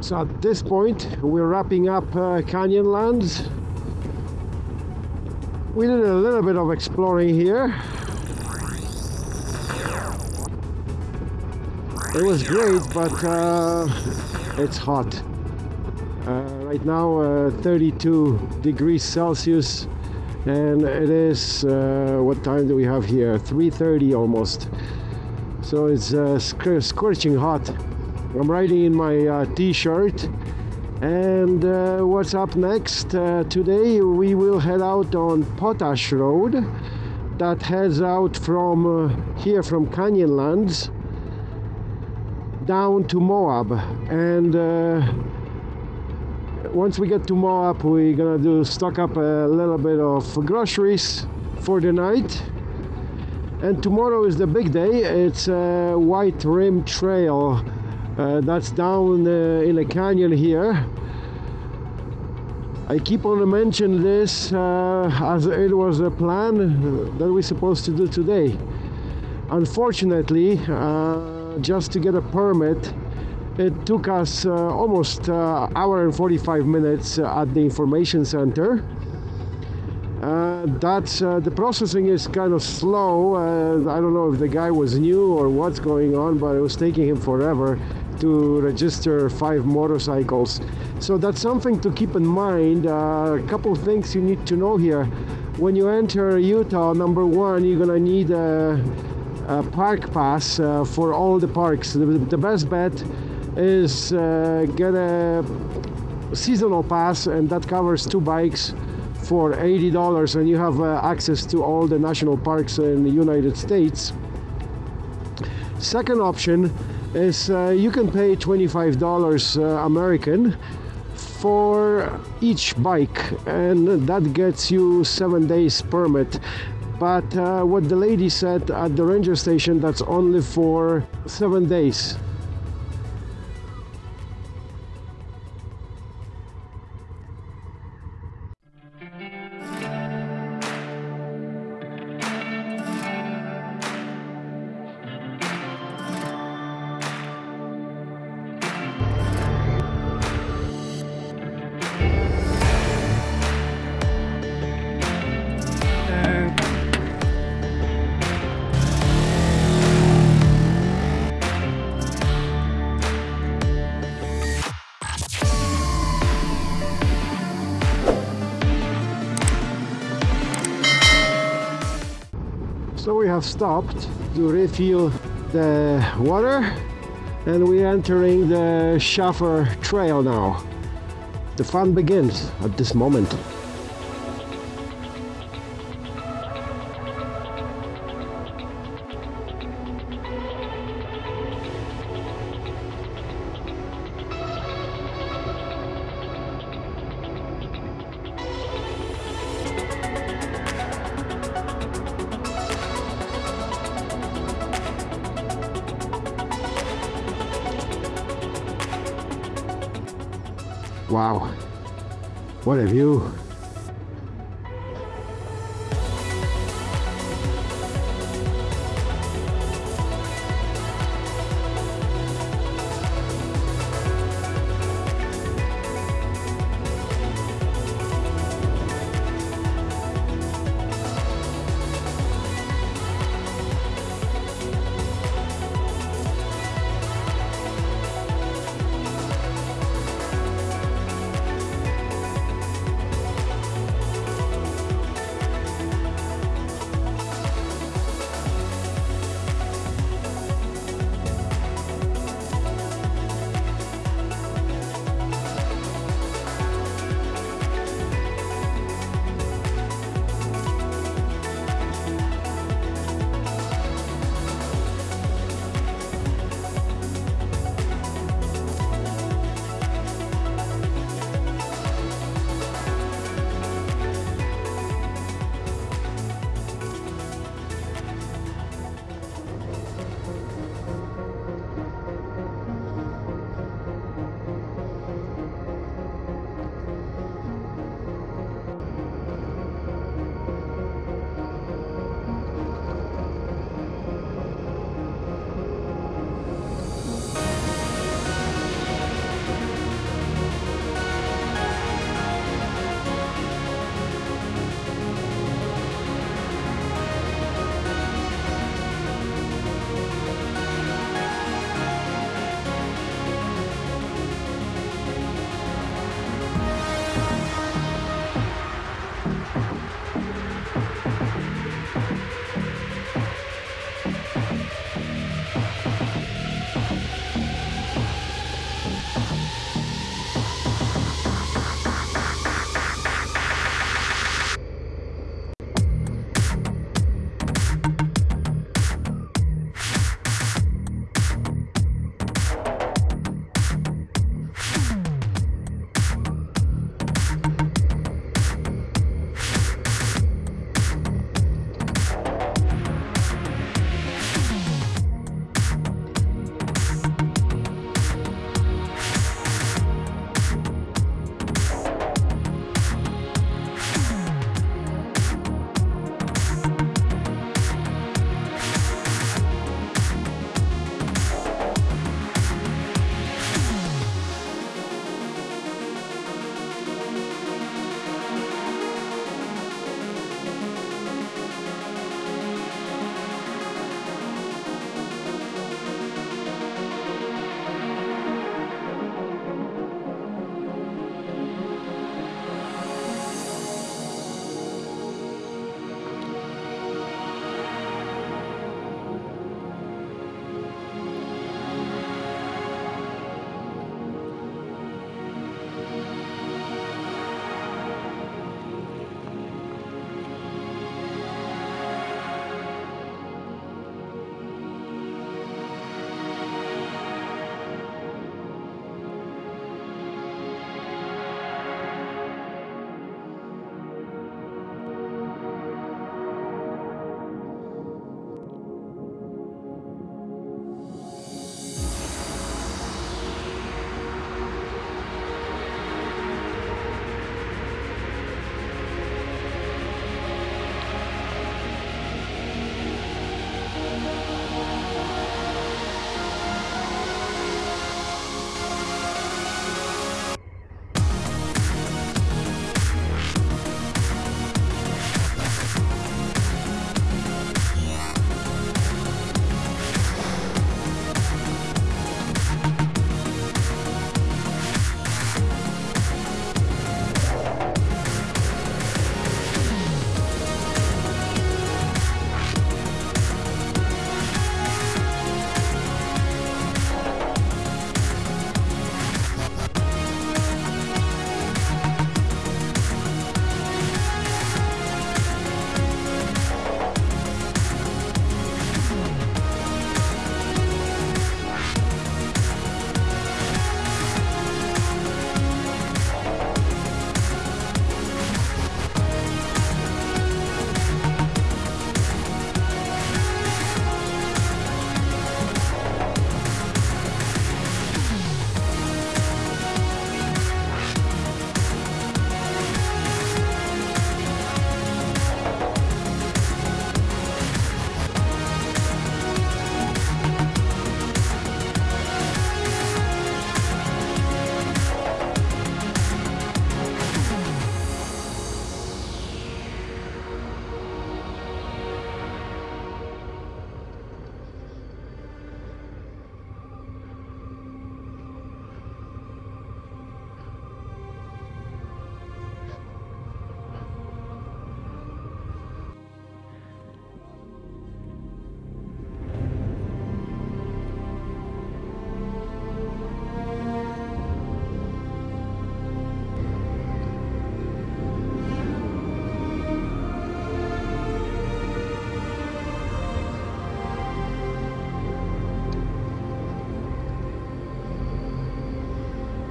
So at this point, we're wrapping up uh, Canyonlands. We did a little bit of exploring here. It was great, but uh, it's hot. Uh, right now, uh, 32 degrees Celsius, and it is uh, what time do we have here? 3:30 almost. So it's uh, sc- scorching hot. I'm riding in my uh, t-shirt. And uh, what's up next? Uh, today we will head out on Potash Road that heads out from uh, here from Canyonlands down to Moab. And uh, once we get to Moab, we're gonna do stock up a little bit of groceries for the night. And tomorrow is the big day. It's a White Rim Trail. Uh, that's down uh, in a canyon here. I keep on mentioning this uh, as it was a plan that we're supposed to do today. Unfortunately, uh, just to get a permit, it took us uh, almost uh, hour and 45 minutes at the information center. Uh, that's uh, the processing is kind of slow. Uh, I don't know if the guy was new or what's going on, but it was taking him forever to register five motorcycles. So that's something to keep in mind. Uh, a couple things you need to know here. When you enter Utah, number one, you're gonna need a, a park pass uh, for all the parks. The, the best bet is uh, get a seasonal pass, and that covers two bikes for $80 and you have uh, access to all the national parks in the United States. Second option is uh, you can pay $25 uh, American for each bike and that gets you seven days permit. But uh, what the lady said at the ranger station that's only for seven days have stopped to refill the water and we're entering the Shafer Trail now. The fun begins at this moment. Wow, what a view!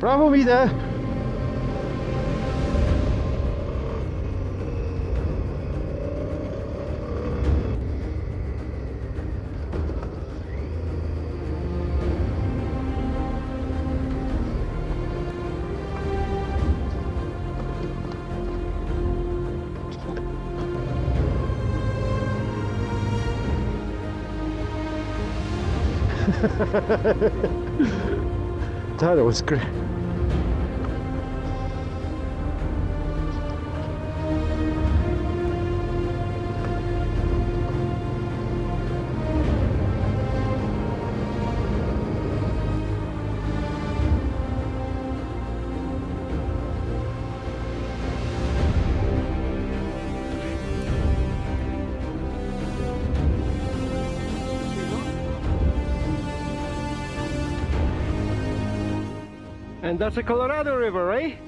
Prawą idę. That was great. And that's the Colorado River, eh?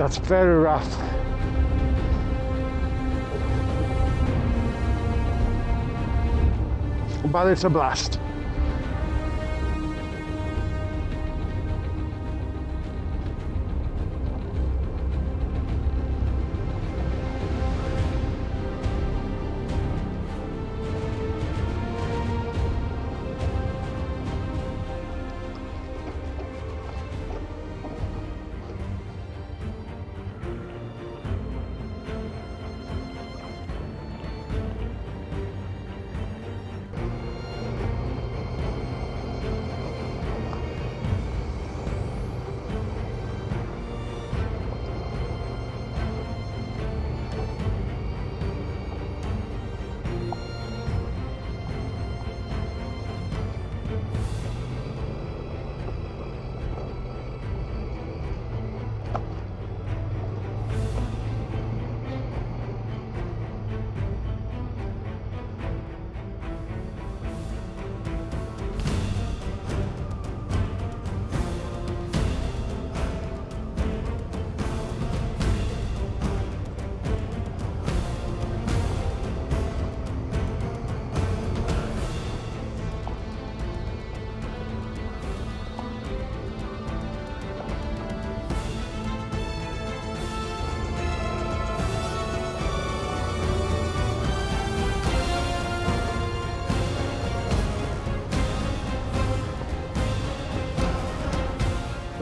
That's very rough. But it's a blast.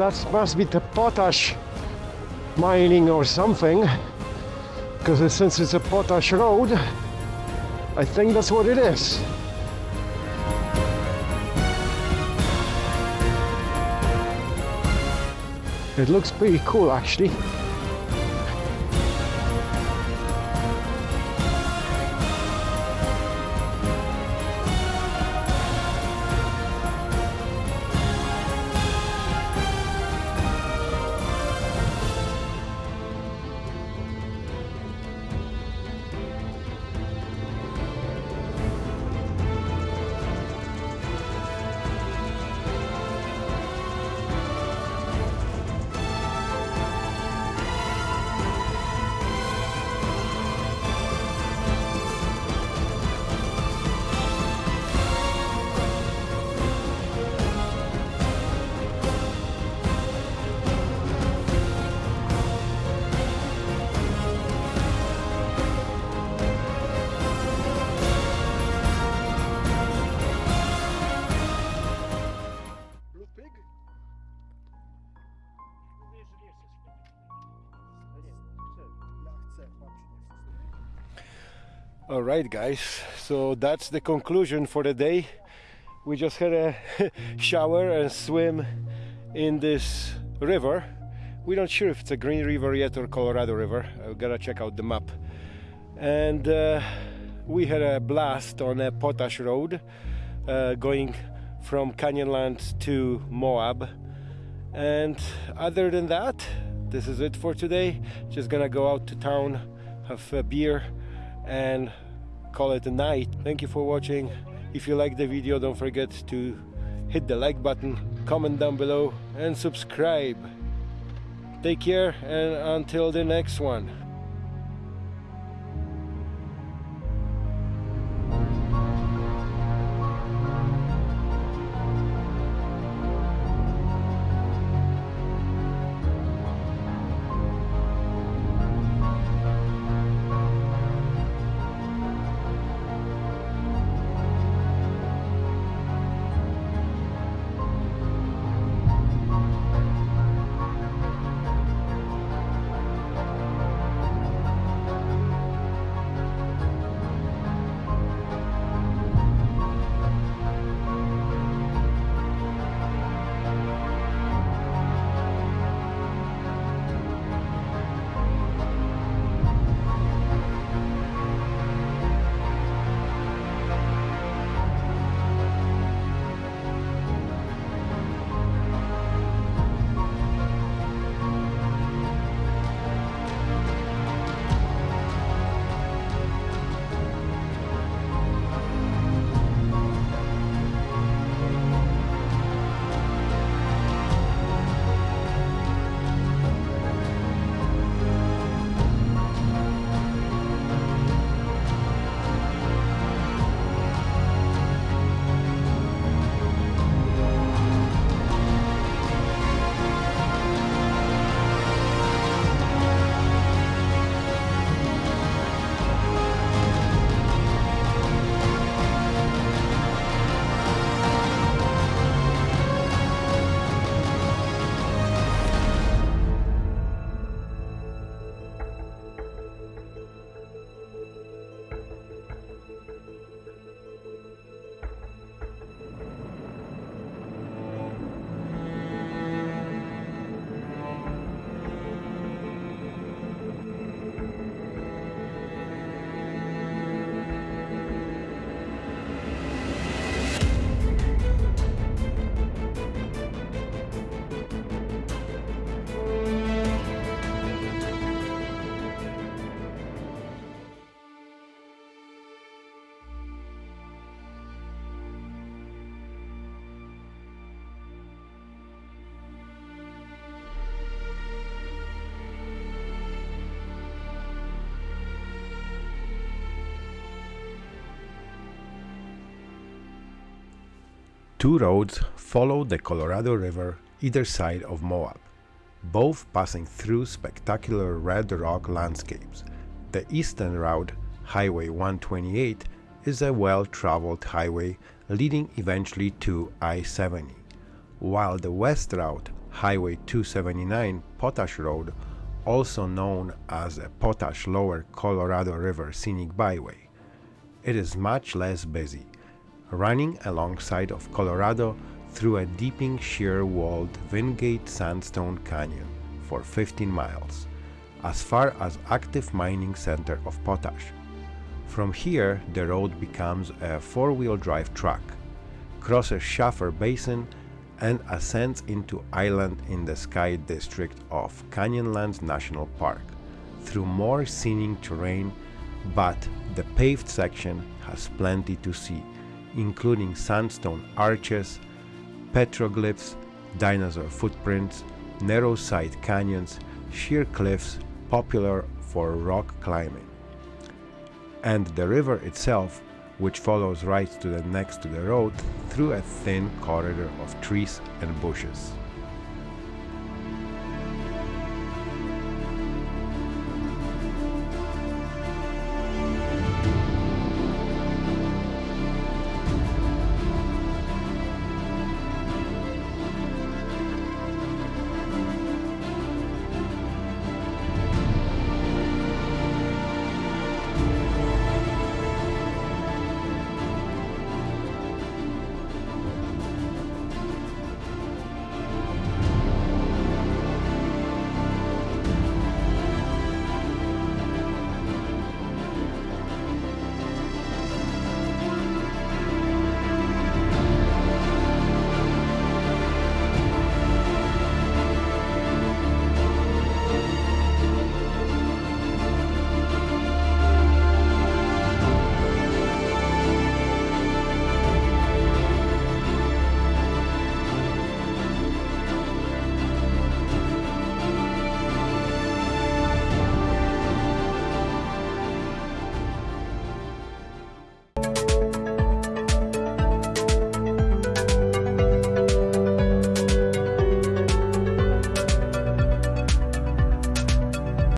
That must be the potash mining or something. Because since it's a potash road, I think that's what it is. It looks pretty cool actually. All right, guys. So that's the conclusion for the day. We just had a shower and swim in this river. We're not sure if it's a Green River yet or Colorado River. I've got to check out the map. And uh, we had a blast on a potash road uh, going from Canyonlands to Moab. And other than that, this is it for today. Just gonna go out to town, have a beer, and call it a night. Thank you for watching. If you like the video, don't forget to hit the like button, comment down below, and subscribe. Take care, and until the next one. Two roads follow the Colorado River either side of Moab, both passing through spectacular red rock landscapes. The eastern route, Highway 128, is a well-traveled highway leading eventually to I-70, while the west route, Highway 279 Potash Road, also known as the Potash Lower Colorado River Scenic Byway. It is much less busy, running alongside of Colorado through a deeping shear-walled Wingate Sandstone Canyon for 15 miles, as far as active mining center of potash. From here, the road becomes a four-wheel drive track, crosses Shafer Basin, and ascends into Island in the Sky district of Canyonlands National Park through more scenic terrain, but the paved section has plenty to see including sandstone arches, petroglyphs, dinosaur footprints, narrow side canyons, sheer cliffs popular for rock climbing. And the river itself, which follows right to the next to the road through a thin corridor of trees and bushes.